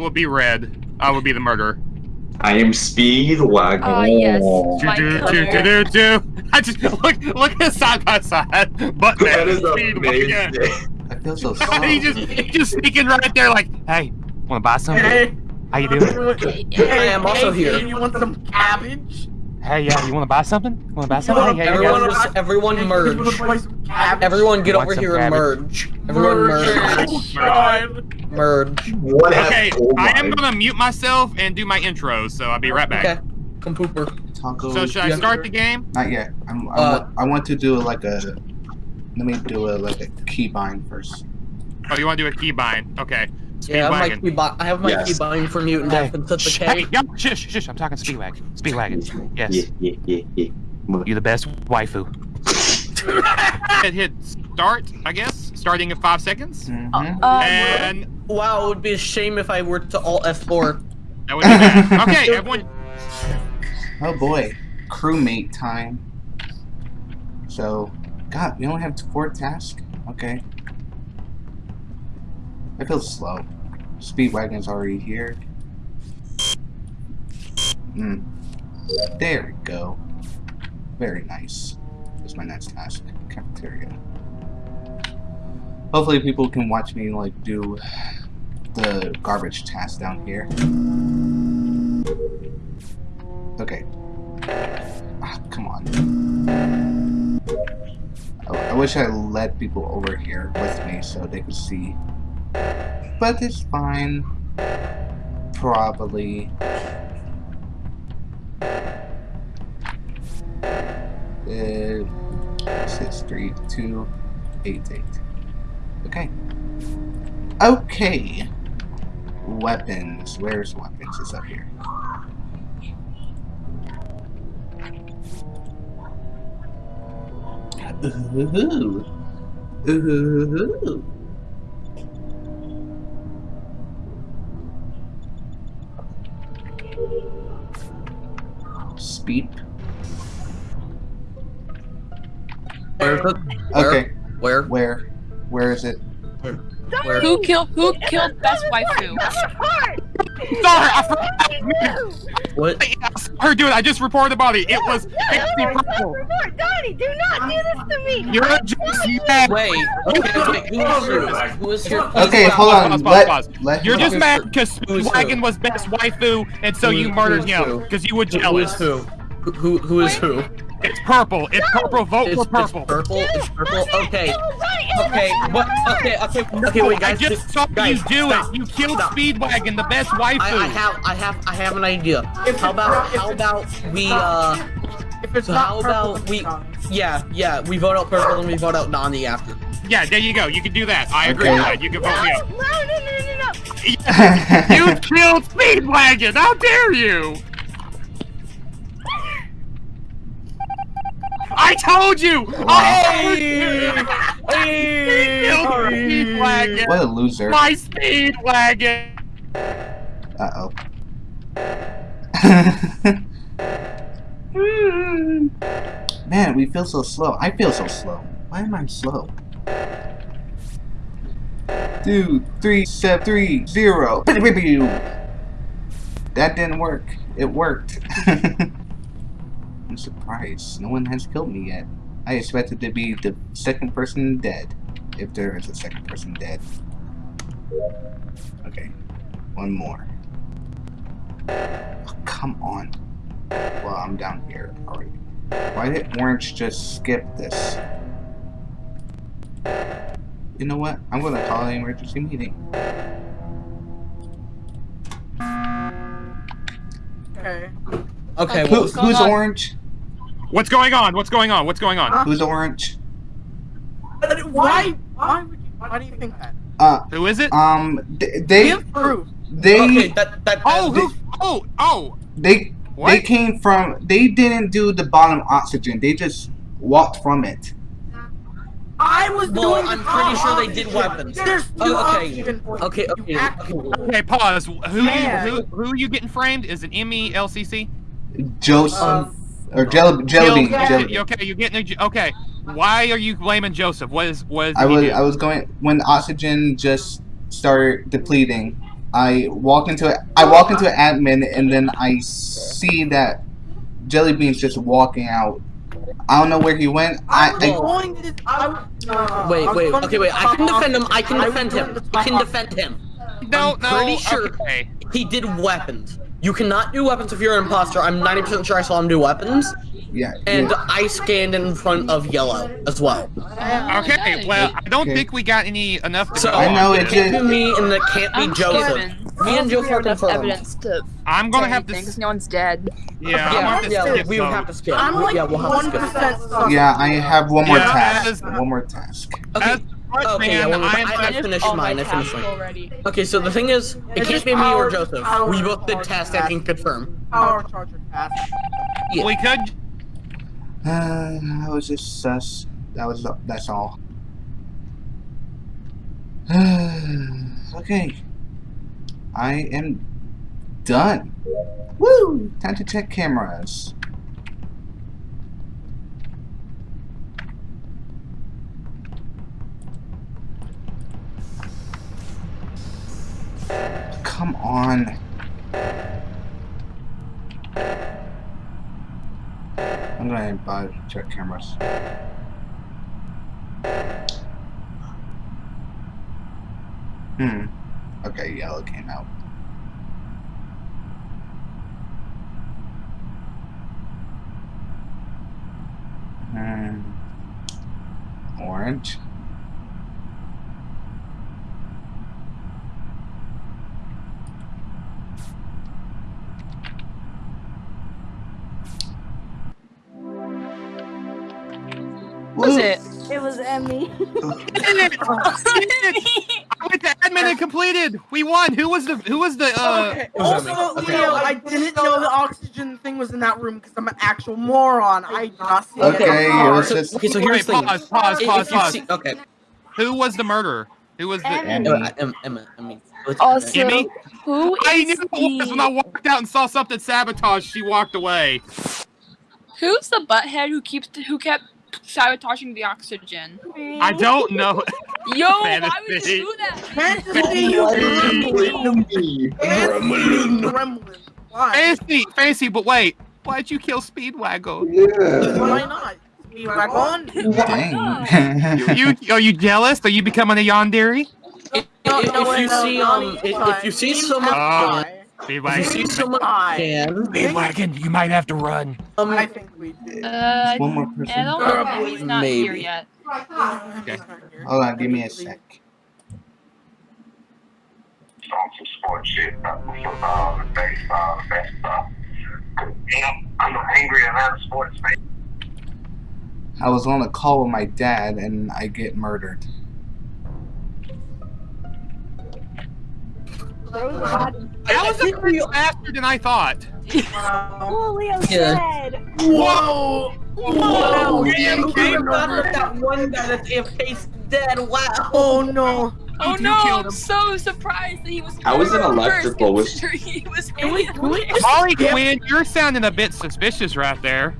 will be red. I will be the murderer. I am Speedwagon. Ah, yes. My Do, do, do, do, do. I just look look at side by side. But That is Speedwagon. amazing. I feel so slow. he just he just sneaking right there like, hey, wanna buy something? Hey, How you doing? hey, I am also hey, here. You want some cabbage? Hey, yeah, you wanna buy something? Wanna buy something? Hey, hey, Everyone, hey, was, everyone Hey, you wanna merge. buy some? Everyone get over here and merge. Everyone merge. Oh, Merge. What Okay, gold I am gonna mute myself and do my intro, so I'll be right back. Okay. Come pooper. Taco. So should I Yeah. start the game? Not yet. I'm, I, Uh, want, I want to do like a. Let me do a like a keybind first. Oh, you want to do a keybind? Okay. Yeah, I have my key bi- I have my Yes. key bind for mutant death and set the Hey, yo, shush, shush, I'm talking Speedwagon. Speedwagon. Yes. Yeah, yeah, yeah, yeah. You're the best waifu. hit, hit start, I guess. Starting in five seconds. Mm-hmm. Uh, And Wow, it would be a shame if I were to alt F4. that would be bad. Okay, everyone. Oh boy, crewmate time. So, God, we only have four tasks. Okay. I feel slow. Speedwagon's already here. Hmm. There we go. Very nice. That's my next task. Cafeteria. Hopefully people can watch me like do the garbage task down here. Okay. Ah, come on. Oh, I wish I led people over here with me so they could see. But it's fine. Probably. Uh, six, three, two, eight, eight. Okay. Okay. Weapons. Where's weapons? It's up here. Ooh. Ooh. Speed. Where is it? Where? Okay. Where? Where? Where is it? Where? who killed who killed best waifu? Sorry, I forgot. What? Her dude, I just reported the body. It was Pixie Purple. Report, Donnie, do not do this to me. You're a just mad. Wait. Okay, wait. Who is here? Who is here? Okay, Pause, hold on. pause, Let, pause. let You're him- just mad because Who's? Speedwagon was best waifu, and so Who- you murdered him because you were Who is jealous. who? Who, who, who is who? It's purple. It's purple. Vote It's, for it's purple. purple. It's purple. Okay. It was right, it was Okay. What? Okay. Okay. Okay. Wait, I guys. just saw guys, you do stop, it. You killed stop. Speedwagon, the best waifu. I, I have. I have. I have an idea. How about? How about we? Uh. If it's So not how purple, about we? it's Yeah. Yeah. We vote out purple and we vote out Donnie after. yeah, there you go. You can do that. I agree Okay. with that. You can vote me out. no, no, no, no, no. You killed Speedwagon. How dare you? I told you. I told you. He killed Speedwagon. What a loser. My Speedwagon. Uh oh. Man, we feel so slow. I feel so slow. Why am I slow? Two, three, seven, three, zero. That didn't work. It worked. I'm surprised. No one has killed me yet. I expected to be the second person dead. If there is a second person dead. Okay. One more. Oh, come on. Well, I'm down here already. Why did Orange just skip this? You know what? I'm gonna call an emergency meeting. Okay. Okay. Who, What was going who's on? Orange? What's going on? What's going on? What's going on? Who's Orange? Why? Why would you? Why do you think that? Uh, Who is it? um, th- they, Give proof. they, Okay. That. That. Oh, that- who? Oh, oh. they, What? they came from. They didn't do the bottom oxygen. They just walked from it. I was Well, doing. I'm pretty sure they did weapons. There's Oh, two okay. oxygen. Okay. Okay. Okay. Okay, pause. Who, Man. who, who are you getting framed? Is it ME LCC? Joseph Um, or Jelly Jelly Bean. yeah. Jelly Okay, you're getting a, okay. Why are you blaming Joseph? What is what is I was do? I was going when oxygen just started depleting. I walk into it. I walk into admin and then I see that jelly bean's just walking out. I don't know where he went. I, I was I going to. I, uh, Wait, wait, okay, wait. I can defend him. I can defend him. I can defend him. No, I'm no. pretty sure- Okay. He did weapons. You cannot do weapons if you're an imposter. I'm 90% sure I saw him do weapons. yeah. And yeah. I scanned in front of yellow as well. Okay. Well, I don't Okay. think we got any enough. To So go I know it it can't be me and it can't be I'm Joseph. skipping. Me and Joseph are confirmed. evidence to I'm gonna say have to. anything, 'cause no one's dead. Yeah, I'm Yeah, gonna have to yeah, skip we would those. have to skip. I'm like yeah, we'll have to one skip. percent. Yeah, I have one more Yeah, task. as- One more task. Okay, As March Okay, yeah, well, I'm I- I- finished mine, I finished mine. already. okay, so the thing is, it It's can't be me or Joseph. We both did power tasks I can confirm. Power charger task. Yeah. we could. Uh, that was just sus. That was that's all. okay. I am done. Woo! Time to check cameras. Come on. I'm gonna buy check cameras. Hmm. Okay, yellow came out. Hmm. Orange. Was Blue. it? It was Emmy. I went to admin and completed. We won. Who was the? Who was the? Uh, okay. Also, Emmy. Okay. Leo, I didn't know the oxygen thing was in that room because I'm an actual moron. I did not see Okay, it. it I'm was just- Okay, so wait, here's the thing. pause, pause, If pause, pause. see- okay. Who was the murderer? Who was the? Emmy. Emma, Emma, Emma, Emma. Let's- Also, Emmy? who I is knew it was when I walked out and saw something sabotage. She walked away. who's the butthead who keeps who kept sabotaging the oxygen? I don't know. Yo, why would you do that? Fantasy, you gremlin. Gremlin. Fancy, fancy, but wait. Why'd you kill Speedwagon? Why not? Be back on. Dang. You, you are you jealous? Are you becoming a yandere? If, if, if you see um, if, if you see no, someone, Uh, if you see Speedwagon. someone I- Speedwagon, you might have to run. um, I think we did. Uh, One more I person. don't know. He's not here yet. Okay. Hold on, give me a sec. some sports shit, baseball, baseball. I'm angry at sports. I was on a call with my dad and I get murdered. There was a body. That was a pretty faster than I thought. Wow. Oh, Leo's Yeah. dead. Whoa! Whoa! Damn, Game you got over. that one guy that's AFK's dead. Wow. Oh no! Oh You no! I'm so surprised that he was. I was in electrical first, with- He was. Can we, can we just Molly? Quinn, you're sounding a bit suspicious right there.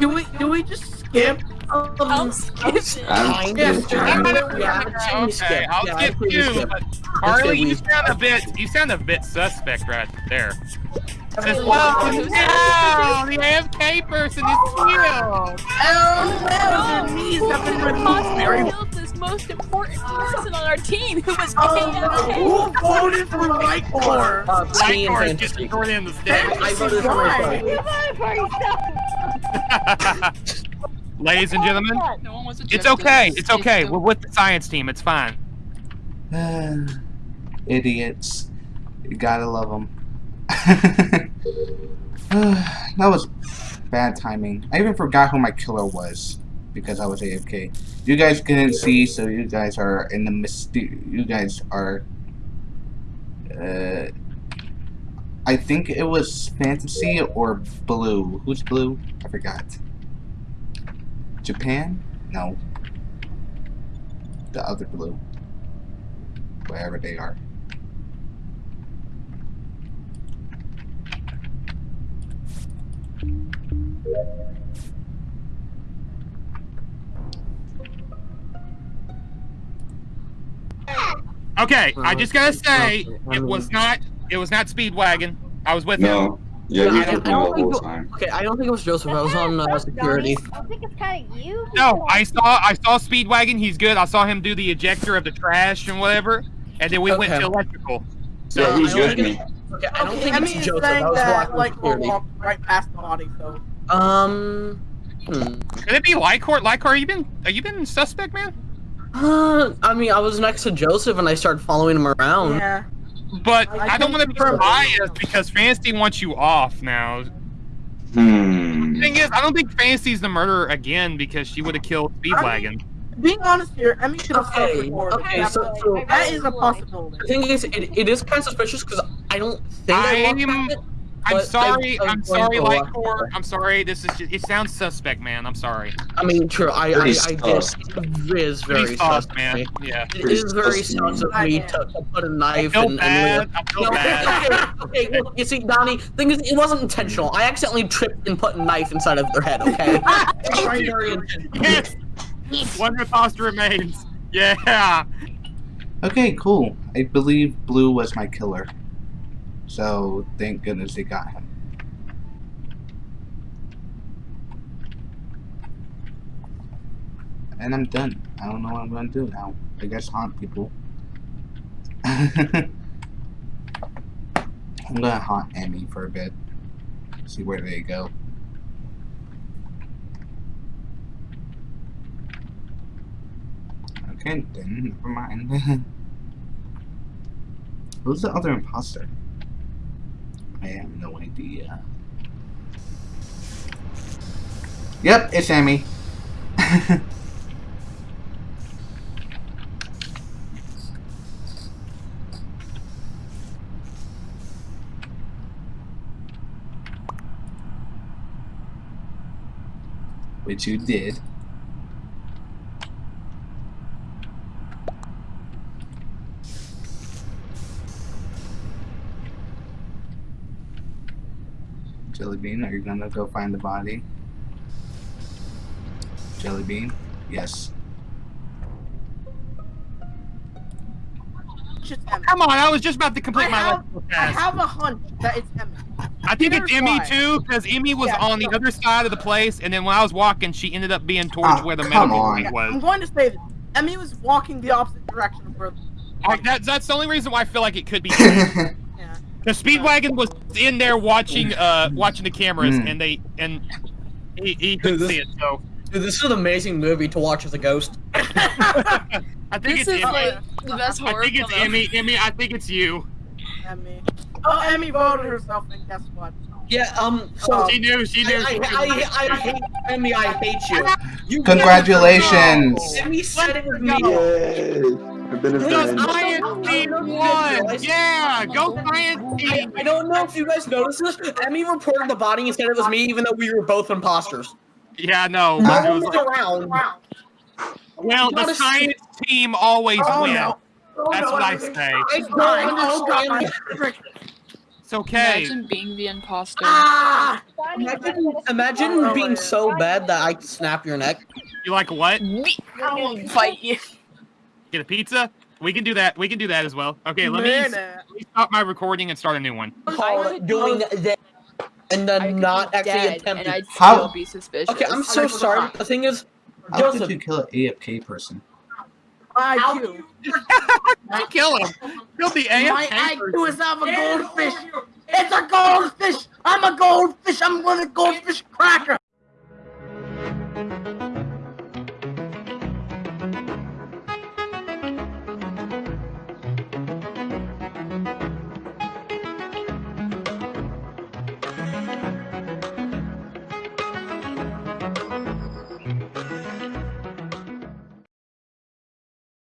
Do we, can we just skip? I'll skip it. I'm just trying to- Yeah, I'd Okay, I'll yeah, skip I'd you. skip. but Harley, you sound a bit, you sound a bit suspect right there. Says, Oh, no, the AFK person is killed. Oh no! Their knees have been removed. Possibly killed this most important person on our team who was Oh no! Who voted for Lycor? Uh, me and Lycor is Fantasy. getting short end of the stick. I voted for myself. You voted for yourself. Ladies and gentlemen, No one was it's okay. It's okay. We're with the science team. It's fine. Idiots. You gotta love them. that was bad timing. I even forgot who my killer was because I was AFK. You guys couldn't see, so you guys are in the myster- You guys are. Uh, I think it was Fantasy or Blue. Who's Blue? I forgot. Japan? No. The other Blue. Wherever they are. Okay, I just gotta say, it was not. It was not Speedwagon. I was with him. No. Yeah, I he don't- I don't the think whole it- time. Okay, I don't think it was Joseph. I was on uh, security. I think it's kind of you. No, I saw. I saw Speedwagon. He's good. I saw him do the ejector of the trash and whatever, and then we went to electrical. Yeah, Uh, he's I don't with me. Okay, I don't think Emmy it's is Joseph. I saying was that, walking like, we'll security. walk right past the body, so. Um. Hmm. Could it be Lycor? Lycor, are you been? Are you been suspect, man? Uh, I mean, I was next to Joseph and I started following him around. Yeah. But I I, don't want to be confirm. biased because Fantasy wants you off now. Hmm. thing is, I don't think Fantasy's the murderer again because she would have killed Speedwagon. Being honest here, Emmy should have Okay, self-reported. okay, so, so that is a possibility. the thing is, it, it is kind of suspicious because I don't think I, looked I'm- at it. I'm But sorry. I- I I'm sorry, going to I'm sorry. This is just, it sounds suspect, man. I'm sorry. I mean, true. I, I, Pretty I did. sus. It is very Pretty sus, sus, man. Yeah. It Pretty is very sus, sus of man. me to, to put a I knife feel and, bad. and I feel No, bad. okay, okay, look, you see, Donnie, thing is, it wasn't intentional. I accidentally tripped and put a knife inside of their head, okay? It was very intentional. Yes. One imposter remains. Yeah. Okay, cool. I believe Blue was my killer. So thank goodness they got him. And I'm done. I don't know what I'm gonna do now. I guess haunt people. I'm gonna haunt Emmy for a bit. See where they go. Okay, then never mind. Who's the other imposter? I have no idea. Yep, it's Amy. Which you did. Jellybean, are you gonna go find the body? Jellybean? Yes. It's. Come on. I was just about to complete I my have- I have a hunch that it's Emmy. I think it's Emmy why. too, because Emmy was Yeah, on the so- other side of the place, and then when I was walking, she ended up being towards Ah, where the come medical on. unit I'm going to say this. Emmy was walking the opposite direction of where. Like, that's that's the only reason why I feel like it could be. Yeah. The Speedwagon was in there watching uh watching the cameras, Mm. and they and he, he couldn't This- see it. So Dude, this is an amazing movie to watch as a ghost. I think This it's is Emmy. like the best horror I think it's film. Emmy. Emmy, I think it's you. Emmy. Oh, Emmy voted herself, and guess what? Yeah, um, so... She knew. She knew. I, I, I, I hate Emmy, I hate you. you Congratulations. Emmy said it was me. Yay! I've been The science team won. Yeah, go science I, team. I don't know if you guys noticed this. Emmy reported the body and said it was me, even though we were both imposters. Yeah, no. It No was one's around. well, the a science team always Oh, wins. no. That's what I say. I don't Oh, understand. It's okay. Imagine being the imposter. Ah! Imagine, imagine being so bad that I snap your neck. You like what? I will fight you. Get a pizza? We can do that. We can do that as well. Okay, let me, let me stop my recording and start a new one. Called doing that and I then not be actually attempting. and I'd How- be suspicious. Okay, I'm so sorry. The thing is, How could Joseph, you kill an AFK person? IQ. I kill him. Kill the My AFK. IQ is of a goldfish. It's a goldfish. I'm a goldfish. I'm gonna goldfish cracker.